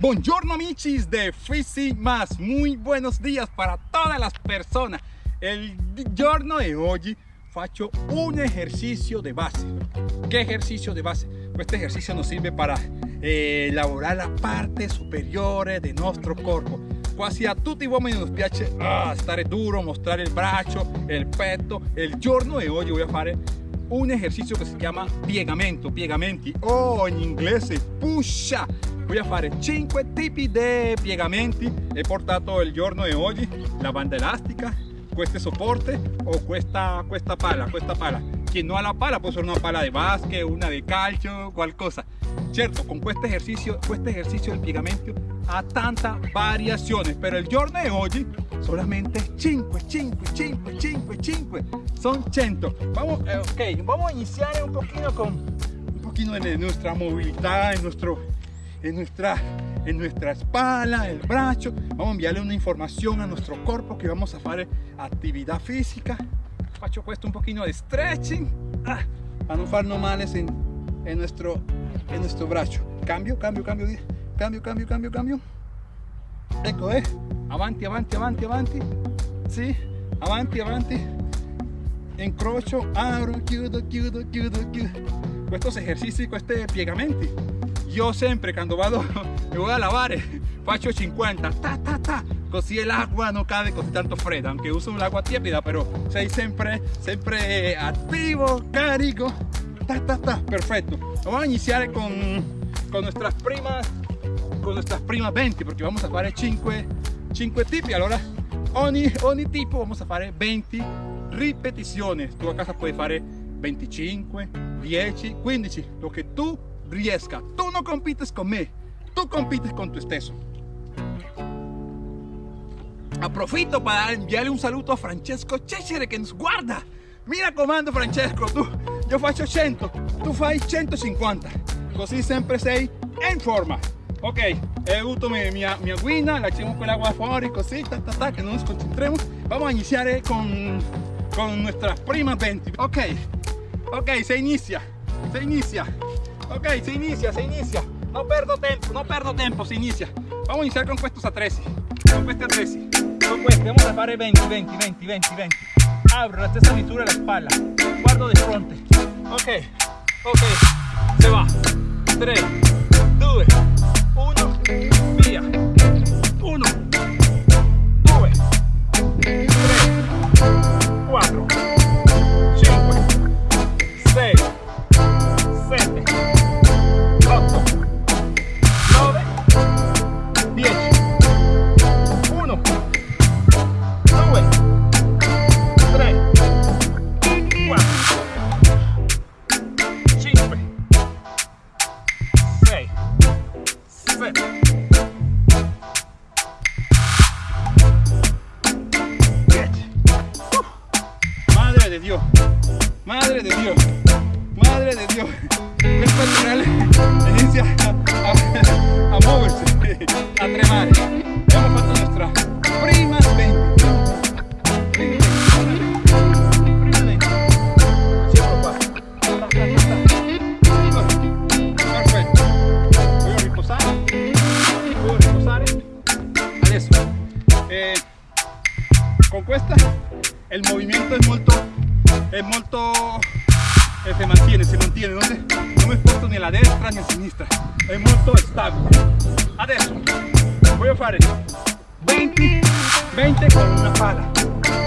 Buongiorno amicis de Fisi Más, muy buenos días para todas las personas. El giorno de hoy faccio un ejercicio de base. ¿Qué ejercicio de base? Pues este ejercicio nos sirve para eh, elaborar la parte superior de nuestro cuerpo. Quasi a tutti uomini nos piace ah, duro, mostrare il braccio, il petto. Il giorno de hoy voy a fare un ejercicio que se llama piegamento, piegamenti o in inglese pusha. Voy a fare 5 tipi di piegamenti. He portato il giorno de hoy la banda elastica, este soporte o questa, questa pala, questa pala. Quien no ha la pala puede ser una pala de básquet, una de calcio, cual cosa. Cierto, con este ejercicio, este ejercicio del piegamento ha tantas variaciones, pero el giorno de hoy solamente 5, 5, 5, 5, 5, son 100. Vamos, eh, okay, vamos a iniciar un poquito con un poquito de nuestra movilidad, en nuestro, en nuestra, en nuestra espalda, el brazo. Vamos a enviarle una información a nuestro cuerpo que vamos a hacer actividad física. Faccio questo un poquito de stretching ah, para no farnos males en, en, nuestro, en nuestro brazo. Cambio, cambio, cambio, cambio, cambio, cambio, cambio. Ecco, eh. Avanti, avanti, avanti, avanti. Sì, avanti, avanti. Incrocio, abro, chiudo, chiudo, chiudo, chiudo. Estos ejercicios, questi piegamenti. Io sempre quando vado, mi voy a lavare, faccio 50, ta ta ta, così l'acqua non cade così tanto fredda, aunque uso l'acqua tiepida, però sei sempre, sempre attivo, carico, ta ta ta, perfecto. Vamos a iniciar con, con nuestras primas con nuestras primas 20 porque vamos a hacer 5 5 tipi allora ogni, ogni tipo vamos a hacer 20 ripeticiones tu a casa puedes hacer 25 10 15 lo que tú riesca tú no compites con me tú compites con tu stesso Aprofito para enviarle un saludo a Francesco Cesare que nos guarda. Mira comando Francesco tu yo faccio 100 tu fai 150 così sempre sei in forma. Ok he avuto mi, mi, mi agüina la echamos con el agua fuori così ta, ta, ta, que no nos concentremos. Vamos a iniciar eh, con, con nuestras primas 20 ok ok se inicia se inicia ok se inicia se inicia. No perdo tiempo no perdo tiempo se inicia. Vamos a iniciar con estos a 13 con questi a 13 con questi vamos a fare 20 20 20 20 20 abro la stessa misura la espalda. Guardo de frente ok ok. Se va. 3 7 con questa el movimiento es molto es molto eh, se mantiene se mantiene no, se, no me sposto ni a la destra ni a sinistra es molto stabile adesso voy a fare 20 20 con una pala.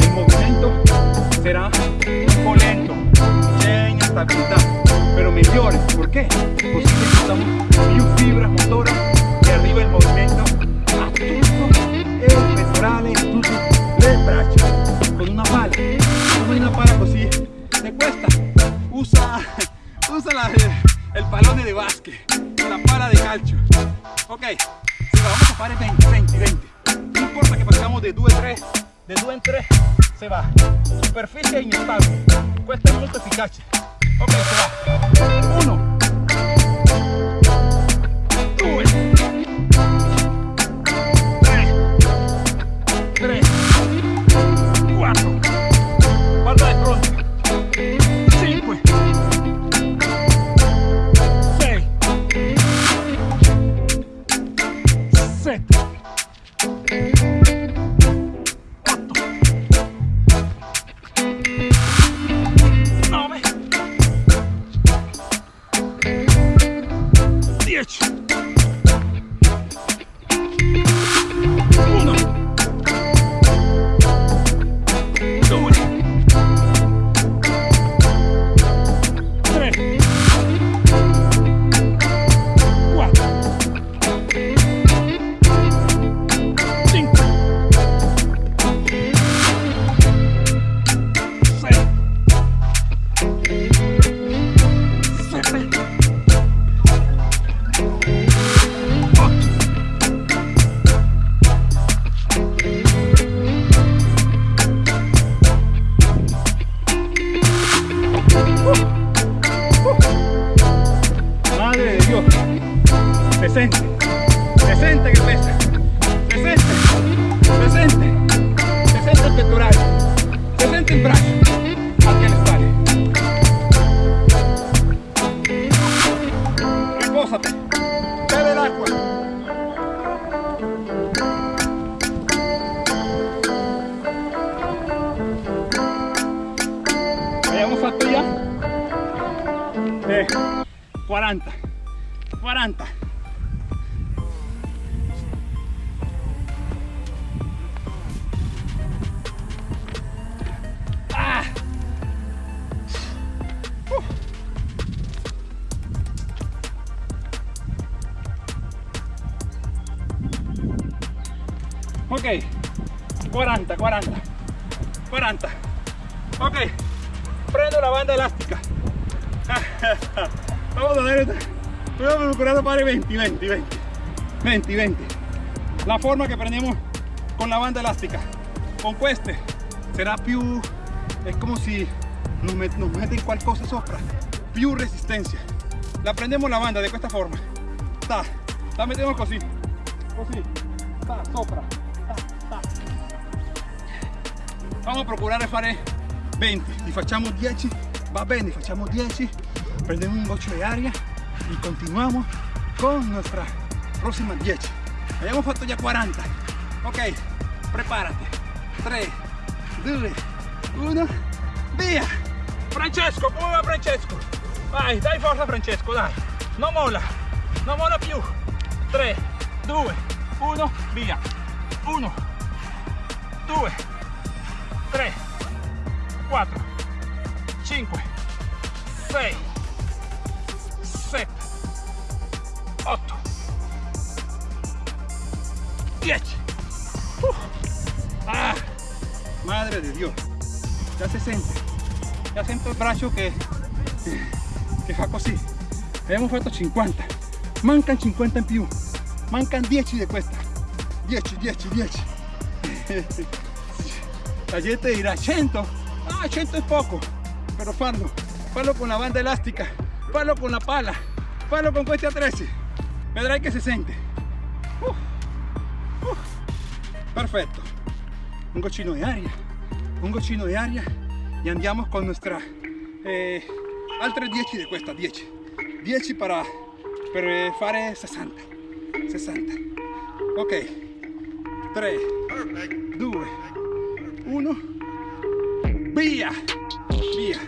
El movimiento será un po' lento c'è inestabilità pero migliore perché così necesitamos più fibra motora que arriba el movimiento. A tutto tutto le braccia con una pala come una pala così te cuesta. Usa usa la, el pallone de básquet la pala de calcio. Ok si va, vamos a fare 20 20 20 no importa que pasamos de 2 a 3 de 2 en 3 se va. Superficie inestable questo è molto efficace ok se va. 1 Ok, 40, 40, 40. Ok, prendo la banda elástica. Vamos a ver, voy a procurar fare 20, 20, 20, 20, 20. La forma che prendiamo con la banda elastica. Con queste sarà più, è come se nos, met, nos meten qualcosa sopra, più resistencia. La prendiamo la banda de questa forma. Ta, la mettiamo così, così, ta, sopra, Vamos a procurare fare 20, li facciamo 10, va bene, facciamo 10, prendiamo un goccio di aria y continuamos con nuestra próxima 10. Abbiamo fatto già 40. Ok, prepárate. 3, 2, 1, via! Francesco, come va Francesco? Vai, dai forza Francesco, dai. Non molla, non molla più. 3, 2, 1, via. 1, 2, 3, 4, 5, 6, 7, 8, 10. Uh. Ah, madre de Dios. Ya se siente. Ya siento il braccio che, che fa così. Abbiamo fatto 50. Mancan 50 in più. Mancan 10 di questa. 10, 10, 10. La gente dirà 100. Ah, 100 è poco. Però farlo. Farlo con la banda elastica. Farlo con la pala. Farlo con questi attrezzi. Vedrai che si sente. Uh, uh. Perfetto. Un goccino di aria. Un goccino di aria. E andiamo con nostra... Eh, altre 10 di questa. 10. 10 para, per fare 60. 60. Ok. 3, 2, 1. Via! Via!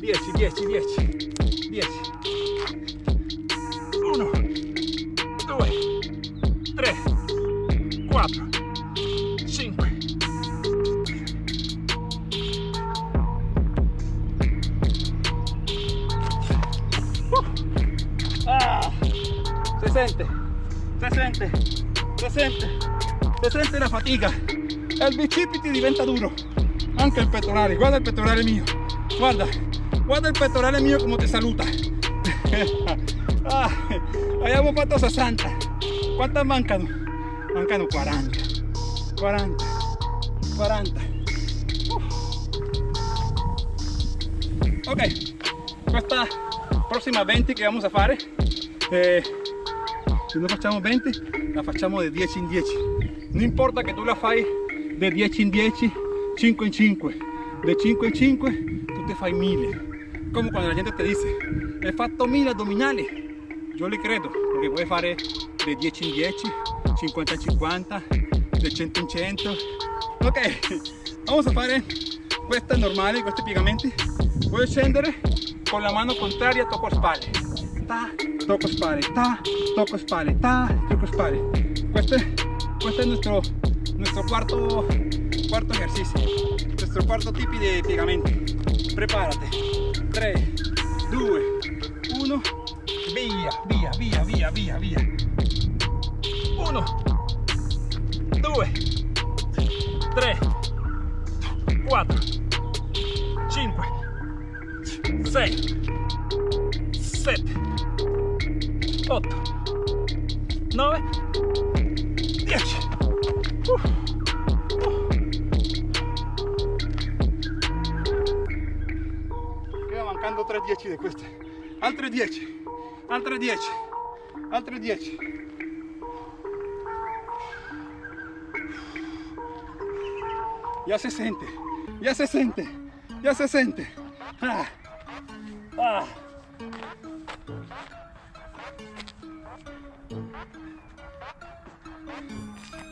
10, 10, 10. 10. 1, 2, 3, 4, 5. Ah, se sente, se sente, se sente, se sente la fatica. Il bicipiti diventa duro. Anche il pettorale, guarda il pettorale mio. Guarda, guarda il pettorale mio come ti saluta. ah, abbiamo fatto 60. Quantas mancano? Mancano 40. 40. 40. Uh. Ok, questa prossima 20 che vamos a fare eh, se non facciamo 20 la facciamo di 10 in 10 non importa che tu la fai di 10 in 10 5 in 5 di 5 in 5 tu te fai 1000 come quando la gente ti dice hai fatto 1000 addominali. Io li credo perché puoi fare di 10 in 10 50 in 50 di 100 in 100 ok vamos a fare queste normali questi piegamenti. Puoi scendere con la mano contraria tocco spalle. Ta tocco spalle ta tocco spalle ta tocco spalle. Questo questo è nuestro cuarto cuarto ejercicio. Nuestro cuarto tipo di piegamenti prepárate. 3 2 1 via via via via via via 1 2 3 4 5 6 7 8 9 10 uh, uh. 3 10 di queste altre 10 altre 10 altri 10 ya se siente ya se siente ya se siente ah. Ah.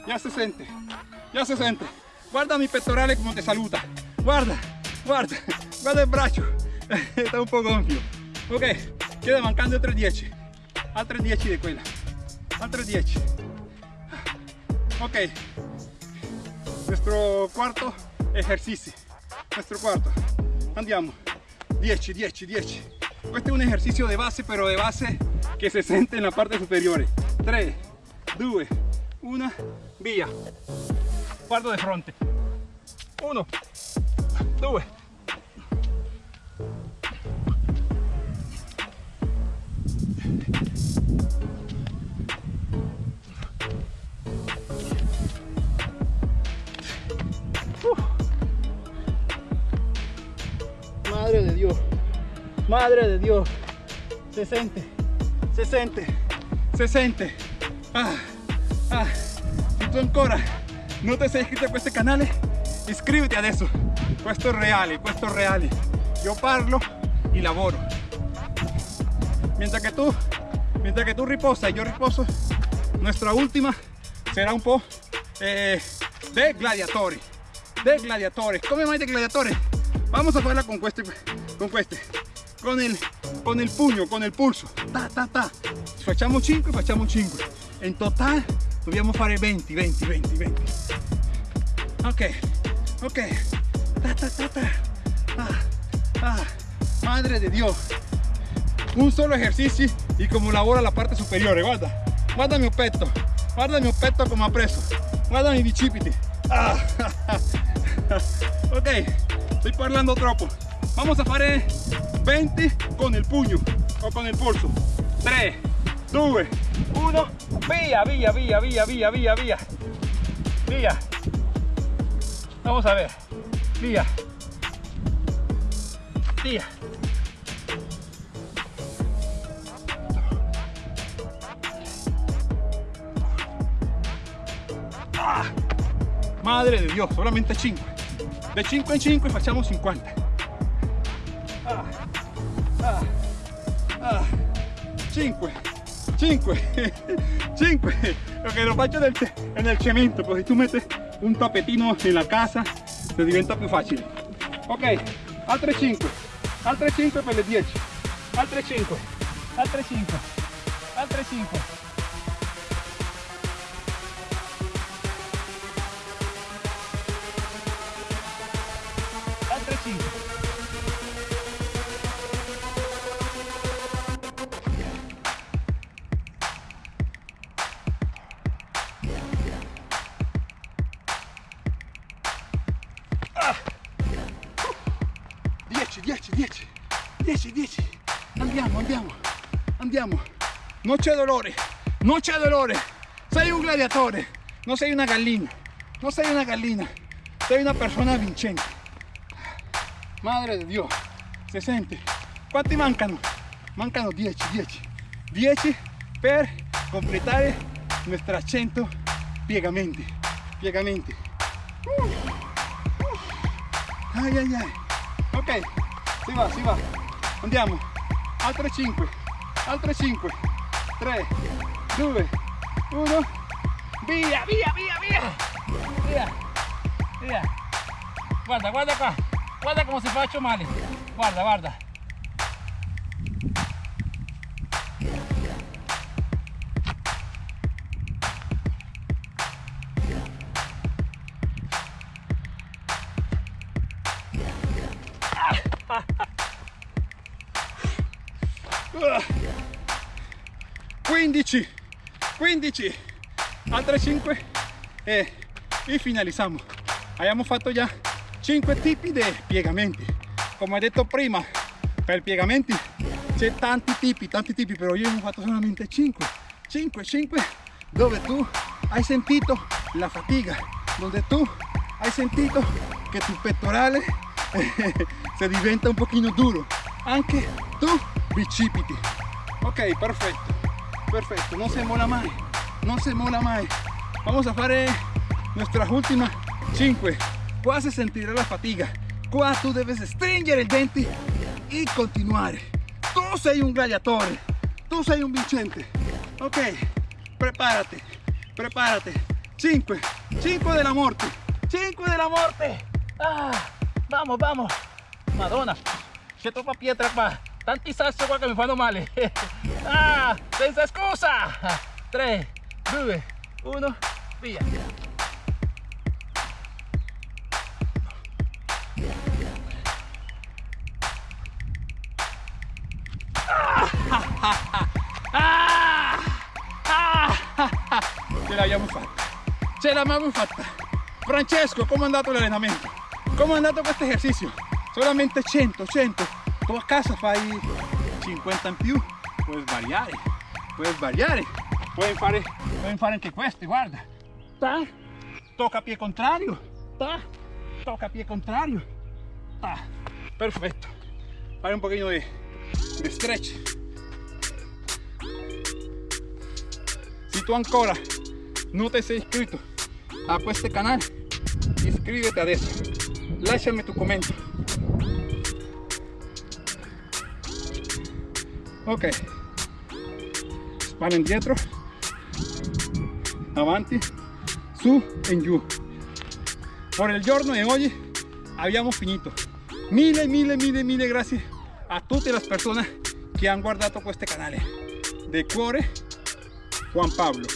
ya se siente ya se siente guarda mi pectorale como te saluda. Guarda guarda guarda il braccio está un po' gonfio ok queda mancando altri 10 altri 10 di quella altri 10 ok. Nuestro cuarto ejercicio. Nuestro cuarto. Andiamo 10 10 10 questo è un ejercicio de base pero de base que se siente en la parte superior. 3 2 1 via guardo de fronte. 1 2 madre de Dios, se siente, se siente, se siente. Ah, ah. Se tu ancora non ti sei iscritto a questo canale, iscriviti adesso. Questo è reale, questo è. Yo parlo y lavoro. Mientras que tú, mientras que tú riposas y yo riposo, nuestra última será un po' eh, de gladiatori. De gladiatori. Come mai de gladiatori? Vamos a farla con este, con este, con el, con con el pulso. Ta, ta, ta. Facciamo 5, facciamo 5. En total dobbiamo fare 20, 20, 20, 20. Ok, ok. Ta, ta, ta, ta. Ah, ah. Madre de Dios. Un solo ejercicio y como labora la parte superior. Guarda, guarda mi petto. Guarda mi petto come ha preso. Guarda mi bicipiti. Ah. ok, estoy parlando troppo. Vamos a fare 20 con el puño o con el pulso. 3, 2, 1, via, via, via, via, via, via, via. Via. Vamos a ver. Via. Via. Ah. Madre de Dios, solamente 5. De 5 en 5 facciamo 50. Ah. 5. 5. 5. Lo que lo faccio del, en el cemento, pues si tú metes un tapetino en la casa, se diventa più facile. Ok, altre 5. Altre 5 per le 10. Altre 5. Altre 5. Altre 5. Non c'è dolore non c'è dolore sei un gladiatore non sei una gallina non sei una gallina sei una persona vincente Madre de Dios, se sente. ¿Cuánti mancano? Mancano 10, 10. 10 per completare nuestra 100 piegamenti. Piegamenti. Uh, uh. Ai ai ai. Ok, si va, si va. Andiamo. Altre 5. Altre 5. 3, 2, 1. Via, via, via, via. Via. Via. Guarda, guarda qua. Guarda come si faccio male. Guarda, guarda. 15, altre 5 e, e finalizziamo. Abbiamo fatto già 5 tipi di piegamenti. Come ho detto prima per piegamenti c'è tanti tipi tanti tipi però io ne ho fatto solamente 5 5 5 dove tu hai sentito la fatica dove tu hai sentito che tu pettorale eh, se diventa un pochino duro. Anche tu bicipiti. Ok perfetto perfetto non si mola mai non si mola mai vamos a fare nuestras últimas 5 qua se sentirá la fatiga. Qua tu debes stringere i denti e continuare tu sei un gladiatore tu sei un vincente ok prepárate prepárate. 5 5 de la muerte 5 de la muerte. Ah, vamos vamos. Madonna c'è troppa pietra qua tanti sassi qua che mi fanno male ah, senza scusa 3 2 1 via ce l'abbiamo fatta ce l'abbiamo fatta Francesco come è andato l'allenamento come è andato questo esercizio solamente 100 100 a casa fai 50 in più puoi variare puoi variare puoi fare puoi fare anche queste guarda. Ta. Tocca pie contrario. Ta. Tocca pie contrario. Ta. Perfetto fare un pochino di, di stretch. Si tu ancora no te sei iscrito a este canal inscríbete adesso lasciami tu commento ok. Spalla indietro avanti. Su e giù por il giorno di oggi abbiamo finito mille mille mille mille grazie a tutte le persone che hanno guardato questo canale de cuore Juan Pablo